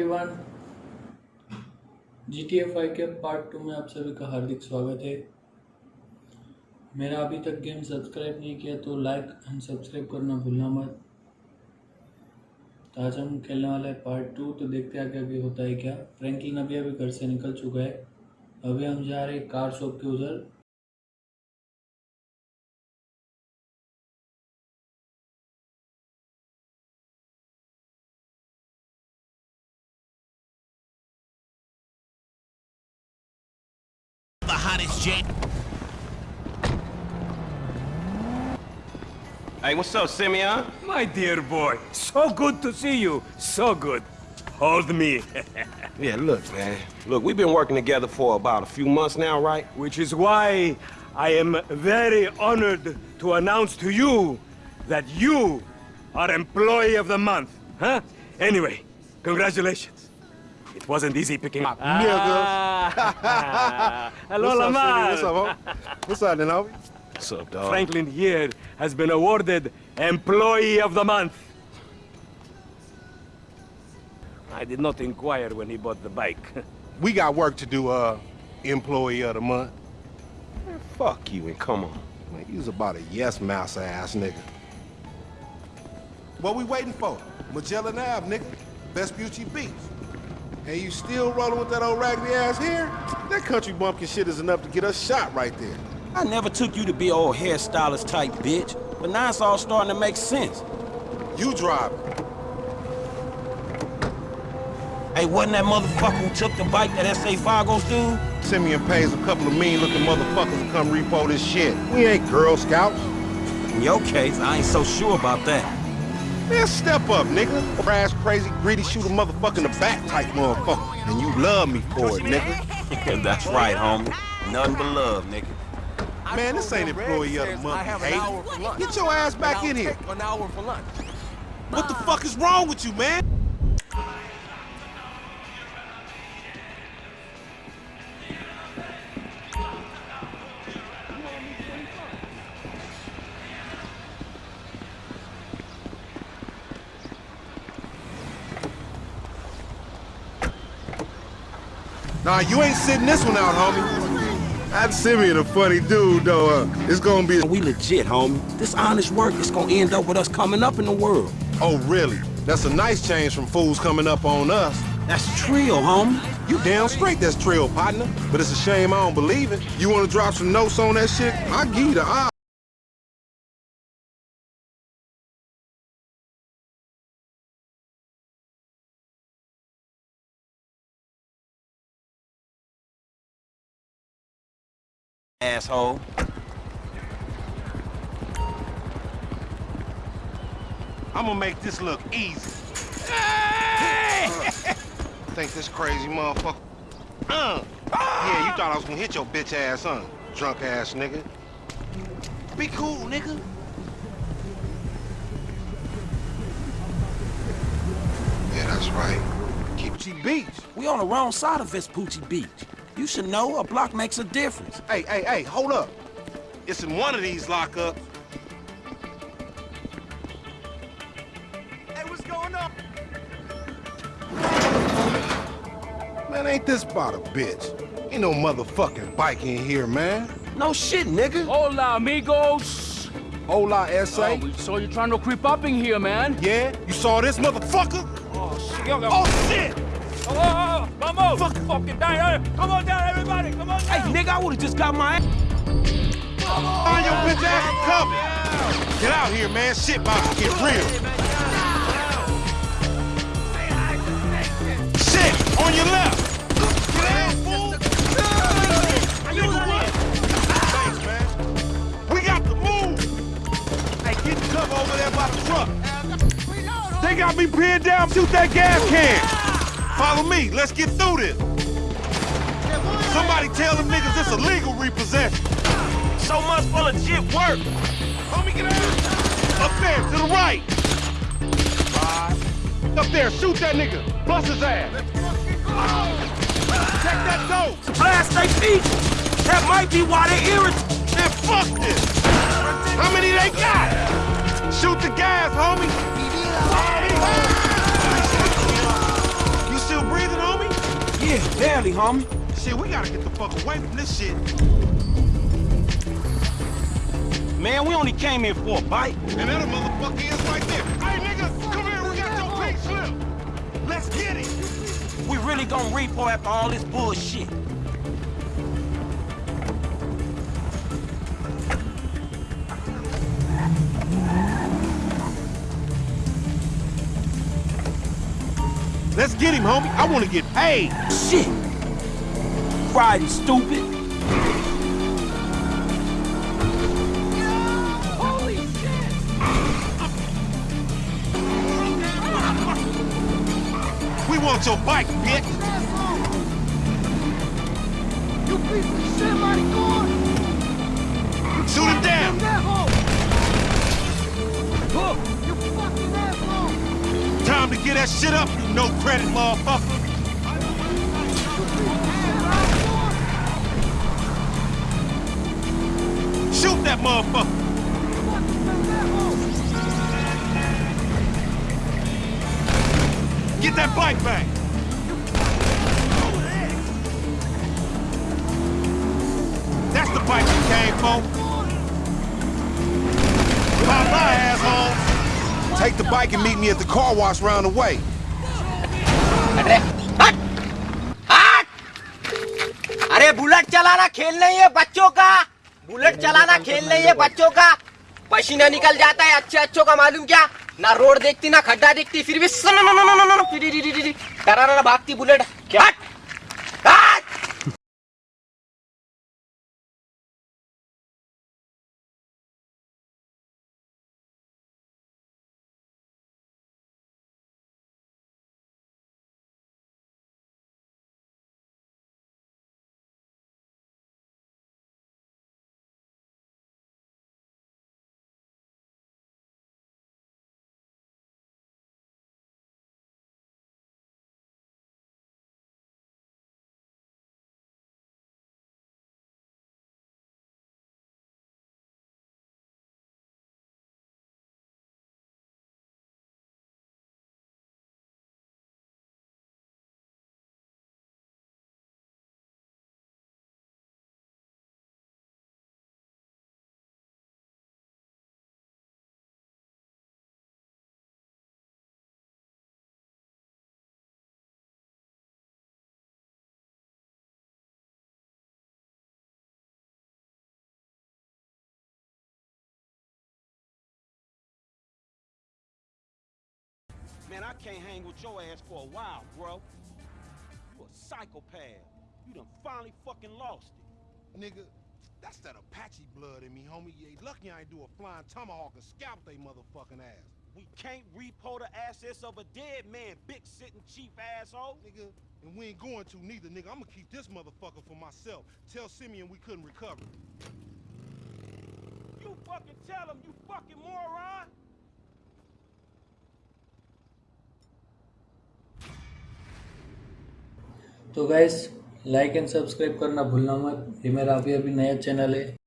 Everyone G T F I K part two में आप सभी का हार्दिक स्वागत है। मेरा अभी तक गेम सब्सक्राइब नहीं किया तो लाइक एंड सब्सक्राइब करना भूलना मत। तो आज हम खेलने वाले हैं पार्ट टू तो देखते हैं आगे अभी होता है क्या। फ्रैंकलिन अभी अभी घर से निकल चुका है। अभी हम जा रहे हैं कार शॉप के उधर। Hottest jet. Hey, what's up, Simeon? My dear boy, so good to see you. So good. Hold me. Yeah, look, man. Look, we've been working together for about a few months now, right? Which is why I am very honored to announce to you that you are Employee of the Month. Huh? Anyway, congratulations. It wasn't easy picking up. Ah. Hello, What's up, Lamar. What's up, homie? What's up, then. What's up, dog? Franklin here has been awarded Employee of the Month. I did not inquire when he bought the bike. We got work to do, uh, employee of the month. Man, fuck you and come on. Man, you was about a yes mouse ass nigga. What we waiting for? Magellan Ave, nigga. Vespucci Beach. And you still rolling with that old raggedy ass hair? That country bumpkin shit is enough to get us shot right there. I never took you to be old hairstylist type bitch, but now it's all starting to make sense. You drive. Hey, wasn't that motherfucker who took the bike that S.A. Fargo's dude? Simeon pays a couple of mean-looking motherfuckers to come repo this shit. We ain't Girl Scouts. In your case, I ain't so sure about that. Man, step up, nigga. Crash, crazy, greedy, shoot a motherfucker in the back type motherfucker. And you love me for it, nigga. That's right, homie. Nothing but love, nigga. Man, this ain't employee of the month, hey. Get your ass back in here. An hour for lunch. What the fuck is wrong with you, man? Nah, you ain't sitting this one out, homie. That Simeon a funny dude, though. Uh, it's gonna be... We legit, homie. This honest work is gonna end up with us coming up in the world. Oh, really? That's a nice change from fools coming up on us. That's trio, homie. You damn straight that's trail, partner. But it's a shame I don't believe it. You wanna drop some notes on that shit? I'll give you the eye. Asshole. I'm gonna make this look easy. Think this crazy motherfucker. Uh. Yeah, you thought I was gonna hit your bitch ass, huh? Drunk ass nigga. Be cool, nigga. Yeah, that's right. Keep G Beach. We on the wrong side of Vespucci Beach. You should know a block makes a difference. Hey, hey, hey, hold up. It's in one of these lockups. Hey, what's going on? Man, ain't this about a bitch? Ain't no motherfucking bike in here, man. No shit, nigga. Hola, amigos. Hola, S.A. Oh, we saw you trying to creep up in here, man. Yeah? You saw this motherfucker? Oh, shit. Yo, yo. Oh, shit! Oh, oh, oh, vamos. Fuck. Fucking down. Come on down, everybody. Come on Hey, down. nigga, I would've just got my ass. Find your bitch ass and cover. Get out here, man. Shit about to get real. Shit! On your left! Get out, fool! Nigga, what? Thanks, man. We got to move! Hey, get cover over there by the truck. They got me pinned down. Shoot that gas can. Follow me. Let's get through this. Somebody tell them niggas it's illegal repossession. So much for legit work. Homie, get out! Up there, to the right! Up there, shoot that nigga! Bust his ass! Check that door! Blast they feet. That might be why they irritated. Man, fuck this! How many they got? Shoot the gas, homie? Barely, homie. Shit, we gotta get the fuck away from this shit. Man, we only came here for a bite. And that motherfucker is right there. Hey, nigga, come here. We got your pink slip. Let's get it. We really gonna repo after all this bullshit. Let's get him, homie. I want to get paid. Shit! Friday, stupid. We want your bike, bitch. You piece of shit, maricón! Shoot him down. You fucking asshole! Time to get that shit up, you no credit motherfucker. Shoot that motherfucker. Get that bike back. That's the bike you came for. Bye bye, asshole. Take the bike and meet me at the car wash round the way. अरे bullet चलाना खेल नहीं है बच्चों का bullet चलाना खेल नहीं है बच्चों का। पसीना निकल जाता है अच्छे अच्छों का मालूम क्या? ना रोड देखती ना खड्डा देखती फिर भी भागती बुलेट। क्या? Man, I can't hang with your ass for a while, bro. You a psychopath. You done finally fucking lost it. Nigga, that's that Apache blood in me, homie. You ain't lucky I ain't do a flying tomahawk and scalp they motherfucking ass. We can't repo the assets of a dead man, big sitting chief asshole. Nigga, and we ain't going to neither, nigga. I'm gonna keep this motherfucker for myself. Tell Simeon we couldn't recover. You fucking tell him, you fucking moron. तो guys like and subscribe करना भूलना मत। ये मेरा अभी अभी नया channel है।